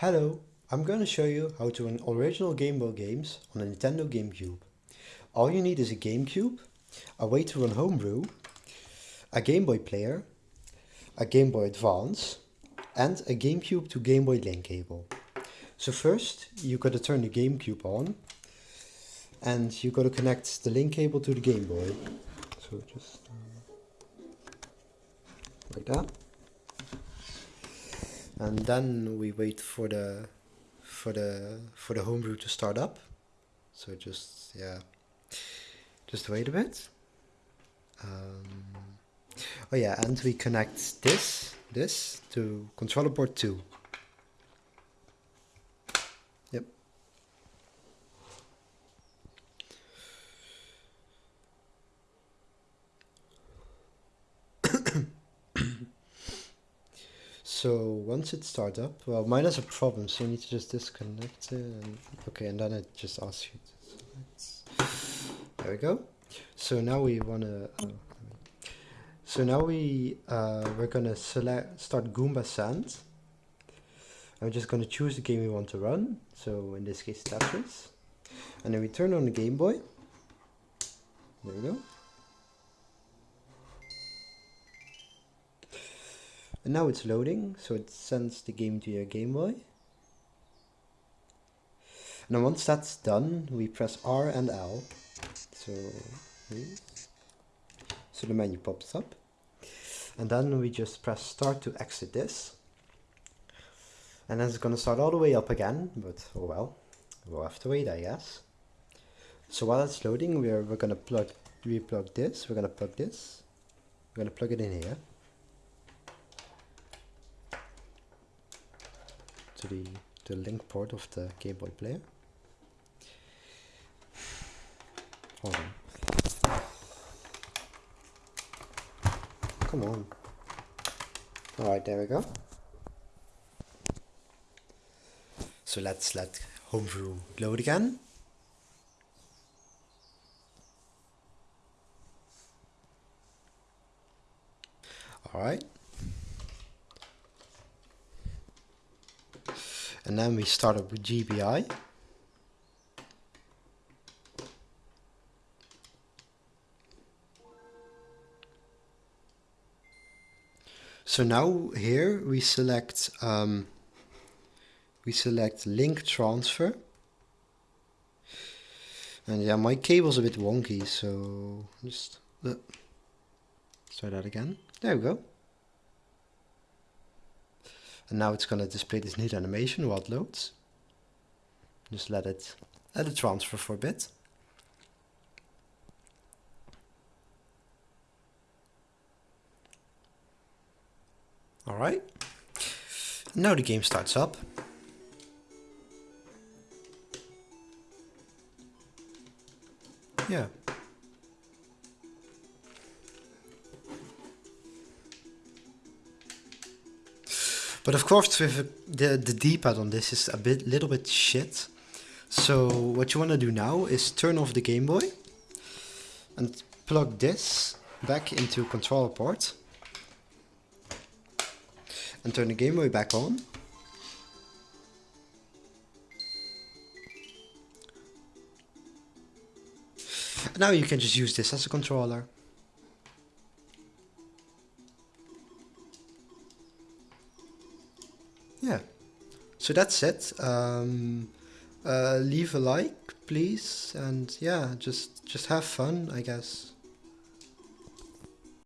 Hello, I'm going to show you how to run original Game Boy games on a Nintendo GameCube. All you need is a GameCube, a way to run Homebrew, a Game Boy player, a Game Boy Advance, and a GameCube to Game Boy link cable. So first, you got to turn the GameCube on, and you got to connect the link cable to the Game Boy. So just uh, like that and then we wait for the for the for the homebrew to start up. So just yeah just wait a bit. Um, oh yeah and we connect this this to controller port 2 yep So once it starts up, well, mine has a problem, so you need to just disconnect it. And, okay, and then it just asks you to select. There we go. So now we wanna. Uh, so now we uh, we're gonna select start Goomba Send. I'm just gonna choose the game we want to run. So in this case Tetris, and then we turn on the Game Boy. There we go. And now it's loading, so it sends the game to your Game Boy. And then once that's done, we press R and L. So, so the menu pops up. And then we just press start to exit this. And then it's gonna start all the way up again, but oh well. We'll have to wait, I guess. So while it's loading, we're, we're gonna plug, replug this, we're gonna plug this, we're gonna plug it in here. To the, the link port of the Game Boy player. Hold on. Come on. Alright, there we go. So let's let Homebrew load again. Alright. And then we start up with GBI. So now here we select um, we select link transfer. And yeah, my cable's a bit wonky, so just uh, try that again. There we go. And now it's going to display this neat animation while it loads. Just let it, let it transfer for a bit. Alright. Now the game starts up. Yeah. But of course, with the the D-pad on this is a bit, little bit shit. So what you want to do now is turn off the Game Boy and plug this back into controller port and turn the Game Boy back on. Now you can just use this as a controller. Yeah. So that's it. Um, uh, leave a like please. And yeah just just have fun I guess